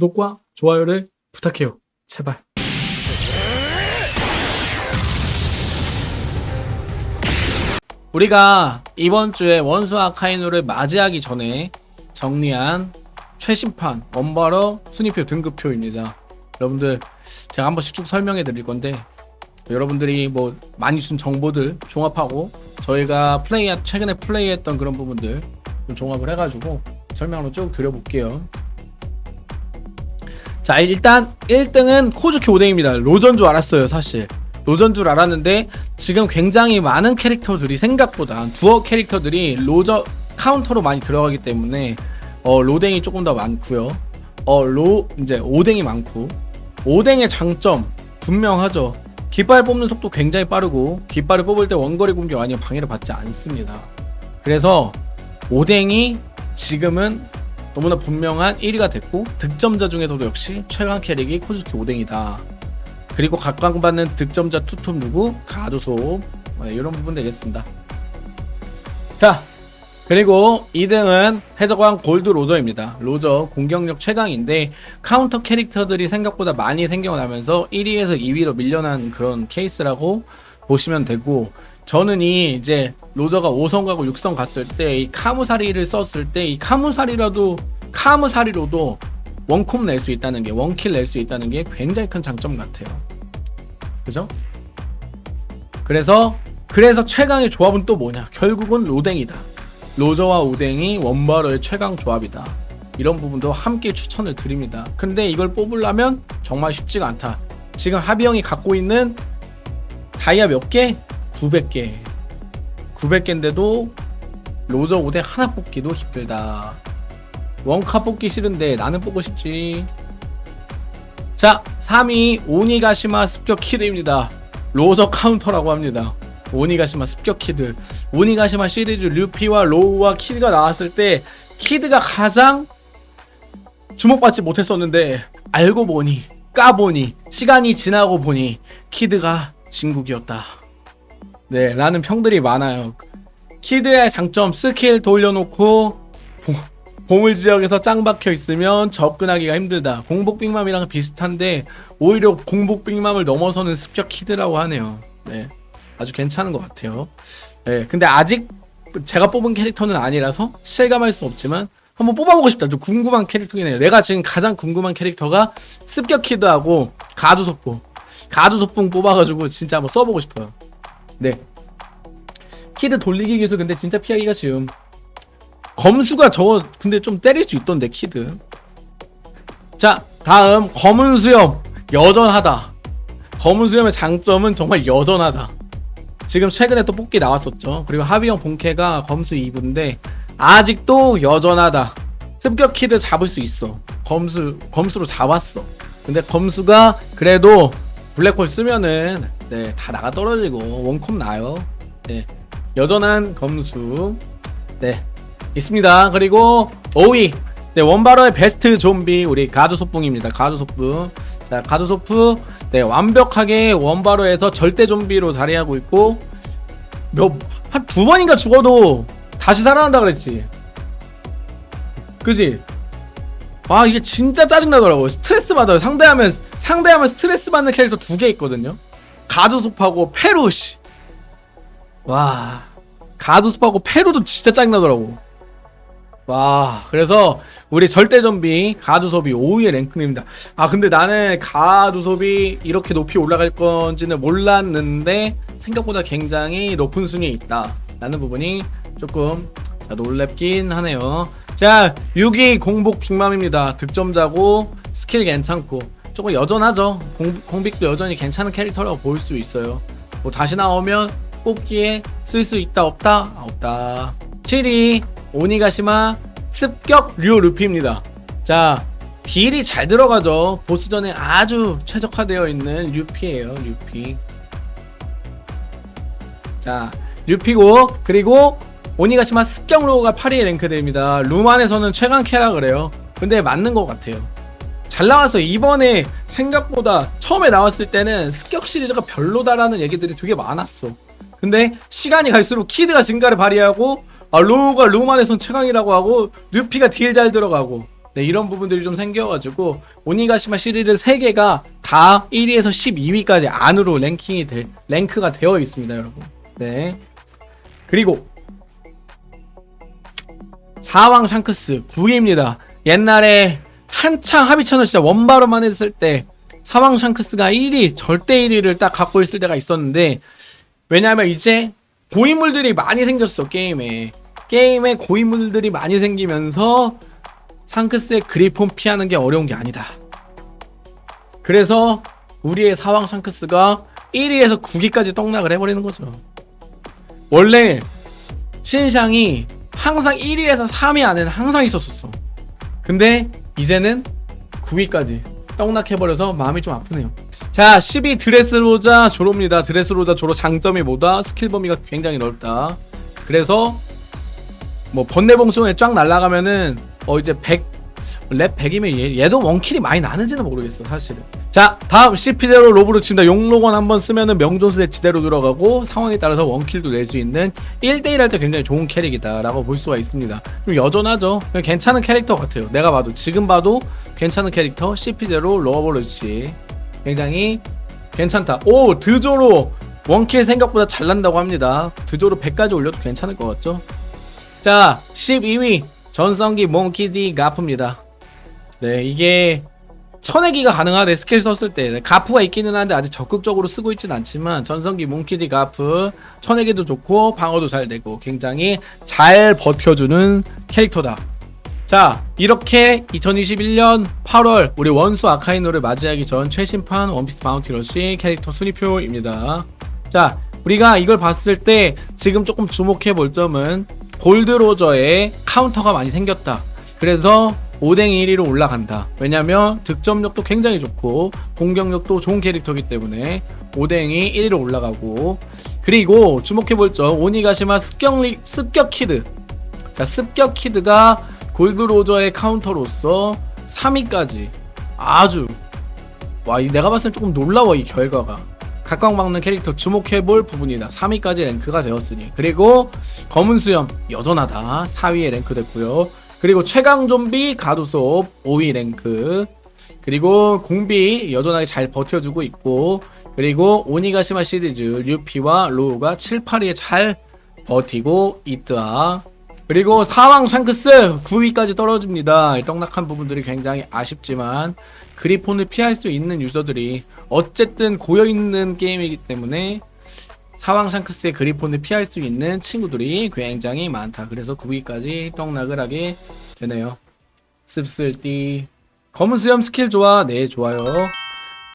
구독과 좋아요를 부탁해요. 제발. 우리가 이번 주에 원수 아카이누를 맞이하기 전에 정리한 최신판 원바러 순위표 등급표입니다. 여러분들 제가 한 번씩 쭉 설명해 드릴 건데 여러분들이 뭐 많이 준 정보들 종합하고 저희가 플레이 최근에 플레이했던 그런 부분들 좀 종합을 해가지고 설명으로 쭉 드려볼게요. 자 일단 1등은 코즈키 오뎅입니다. 로전 줄 알았어요 사실. 로전 줄 알았는데 지금 굉장히 많은 캐릭터들이 생각보다 두어 캐릭터들이 로저 카운터로 많이 들어가기 때문에 어, 오댕이 조금 더 많고요. 어, 로 이제 오댕이 많고 오댕의 장점 분명하죠. 깃발 뽑는 속도 굉장히 빠르고 깃발을 뽑을 때 원거리 공격 아니면 방해를 받지 않습니다. 그래서 오댕이 지금은 너무나 분명한 1위가 됐고 득점자 중에서도 역시 최강 캐릭이 코즈키 오댕이다. 그리고 각광받는 득점자 투톱 누구? 가두소 네, 이런 부분 되겠습니다. 자 그리고 2등은 해적왕 골드 로저입니다. 로저 공격력 최강인데 카운터 캐릭터들이 생각보다 많이 생겨나면서 1위에서 2위로 밀려난 그런 케이스라고 보시면 되고 저는 이 이제 로저가 5성 가고 6성 갔을 때 이 카무사리를 썼을 때 이 카무사리라도 카무사리로도 원콤 낼 수 있다는 게 원킬 낼 수 있다는 게 굉장히 큰 장점 같아요. 그죠? 그래서 그래서 최강의 조합은 또 뭐냐? 결국은 로댕이다. 로저와 오댕이 원바로의 최강 조합이다. 이런 부분도 함께 추천을 드립니다. 근데 이걸 뽑으려면 정말 쉽지가 않다. 지금 하비형이 갖고 있는 다이아 몇 개? 900개. 900개인데도 로저 오댕 하나 뽑기도 힘들다. 원카 뽑기 싫은데 나는 뽑고 싶지. 자, 3위 오니가시마 습격 키드입니다. 로저 카운터라고 합니다. 오니가시마 습격 키드. 오니가시마 시리즈 루피와 로우와 키드가 나왔을 때 키드가 가장 주목받지 못했었는데 알고 보니 까보니 시간이 지나고 보니 키드가 진국이었다. 네, 라는 평들이 많아요. 키드의 장점 스킬 돌려놓고 보물 지역에서 짱 박혀 있으면 접근하기가 힘들다. 공복 빅맘이랑 비슷한데 오히려 공복 빅맘을 넘어서는 습격 키드라고 하네요. 네, 아주 괜찮은 것 같아요. 네, 근데 아직 제가 뽑은 캐릭터는 아니라서 실감할 수 없지만 한번 뽑아보고 싶다. 좀 궁금한 캐릭터긴 해요. 내가 지금 가장 궁금한 캐릭터가 습격 키드하고 갓우솝. 갓우솝 뽑아가지고 진짜 한번 써보고 싶어요. 네. 키드 돌리기 기술 근데 진짜 피하기가 쉬움. 검수가 저거 근데 좀 때릴 수 있던데 키드. 자 다음 검은 수염 여전하다. 검은 수염의 장점은 정말 여전하다. 지금 최근에 또 뽑기 나왔었죠. 그리고 하비형 본캐가 검수 2부인데 아직도 여전하다. 습격 키드 잡을 수 있어. 검수 검수로 잡았어. 근데 검수가 그래도 블랙홀 쓰면은 네, 다 나가 떨어지고 원콤 나요. 네. 여전한 검수. 네. 있습니다. 그리고 5위. 네, 원바로의 베스트 좀비 우리 가두소풍입니다. 가두소풍. 자, 가두소프 네, 완벽하게 원바로에서 절대 좀비로 자리하고 있고 몇 한 두 번인가 죽어도 다시 살아난다 그랬지. 그지? 아 이게 진짜 짜증나더라고요 스트레스 받아요 상대하면 상대하면 스트레스 받는 캐릭터 두 개 있거든요 가두숲하고 페루시 와 가두숲하고 페루도 진짜 짜증나더라고. 와 그래서 우리 절대 좀비 가두섭이 5위의 랭크입니다. 아 근데 나는 가두섭이 이렇게 높이 올라갈 건지는 몰랐는데 생각보다 굉장히 높은 순위에 있다. 라는 부분이 조금 자, 놀랍긴 하네요. 자 6위 공복 빅맘입니다. 득점자고 스킬 괜찮고 조금 여전하죠. 공, 공빅도 여전히 괜찮은 캐릭터라고 볼 수 있어요. 뭐 다시 나오면 뽑기에 쓸 수 있다 없다? 아, 없다. 7위 오니가시마 습격 류 루피입니다. 자 딜이 잘 들어가죠. 보스전에 아주 최적화되어 있는 류피에요 류피. 자 류피고 그리고 오니가시마 습격로가 8위에 랭크됩니다. 룸안에서는 최강 캐라 그래요. 근데 맞는 것 같아요 잘 나와서 이번에 생각보다 처음에 나왔을 때는 습격 시리즈가 별로다라는 얘기들이 되게 많았어 근데 시간이 갈수록 키드가 진가를 발휘하고 아, 로우가 룸안에선 최강이라고 하고 루피가 딜 잘 들어가고 네 네, 이런 부분들이 좀 생겨가지고 오니가시마 시리즈 3개가 다 1위에서 12위까지 안으로 랭킹이 돼, 랭크가 되어 있습니다, 여러분. 네. 그리고 사왕 샹크스 9위입니다. 옛날에 한창 합의천을 진짜 원바로만 했을 때 사왕 샹크스가 1위 절대 1위를 딱 갖고 있을 때가 있었는데 왜냐하면 이제 고인물들이 많이 생겼어 게임에 게임에 고인물들이 많이 생기면서 샹크스의 그리폰 피하는 게 어려운 게 아니다. 그래서 우리의 사왕 샹크스가 1위에서 9위까지 떡락을 해버리는 거죠. 원래 신샹이 항상 1위에서 3위 안에는 항상 있었었어. 근데 이제는 9위까지 떡락 해버려서 마음이 좀 아프네요. 자, 12 드레스로자 조로입니다. 드레스로자 조로 장점이 뭐다? 스킬 범위가 굉장히 넓다. 그래서 뭐 번뇌봉송에 쫙 날아가면은 어 이제 100 렙 100이면 얘, 얘도 원킬이 많이 나는지는 모르겠어 사실은. 자 다음 CP0 로브 루치입니다. 용로건 한번 쓰면은 명존쎄 지대로 들어가고 상황에 따라서 원킬도 낼 수 있는 1대1 할 때 굉장히 좋은 캐릭이다 라고 볼 수가 있습니다. 좀 여전하죠? 괜찮은 캐릭터 같아요. 내가 봐도 지금 봐도 괜찮은 캐릭터 CP0 로브 루치 굉장히 괜찮다. 오 드조로! 원킬 생각보다 잘 난다고 합니다. 드조로 100까지 올려도 괜찮을 것 같죠? 자 12위 전성기 몽키디 가프입니다 네 이게 쳐내기가 가능하대 스킬 썼을 때. 네, 가프가 있기는 한데 아직 적극적으로 쓰고 있진 않지만 전성기 몽키디 가프 쳐내기도 좋고 방어도 잘 되고 굉장히 잘 버텨주는 캐릭터다. 자 이렇게 2021년 8월 우리 원수 아카이누를 맞이하기 전 최신판 원피스 바운티 러시 캐릭터 순위표입니다. 자 우리가 이걸 봤을 때 지금 조금 주목해 볼 점은 골드로저의 카운터가 많이 생겼다. 그래서 오뎅이 1위로 올라간다. 왜냐면 득점력도 굉장히 좋고 공격력도 좋은 캐릭터이기 때문에 오뎅이 1위로 올라가고. 그리고 주목해볼 점 오니가시마 습격리, 습격키드. 자 습격키드가 골드로저의 카운터로서 3위까지 아주 와이 내가 봤을 때 조금 놀라워 이 결과가. 각광 막는 캐릭터 주목해볼 부분이다. 3위까지 랭크가 되었으니. 그리고 검은 수염 여전하다. 4위에 랭크됐고요 그리고 최강 좀비 갓우솝 5위 랭크. 그리고 공비 여전하게 잘 버텨주고 있고 그리고 오니가시마 시리즈 류피와 로우가 7, 8위에 잘 버티고 있다. 그리고 사왕 샹크스 9위까지 떨어집니다. 떡락한 부분들이 굉장히 아쉽지만 그리폰을 피할 수 있는 유저들이 어쨌든 고여있는 게임이기 때문에 사왕 샹크스의 그리폰을 피할 수 있는 친구들이 굉장히 많다. 그래서 9위까지 떡락을 하게 되네요. 씁쓸띠 검은 수염 스킬 좋아? 네 좋아요.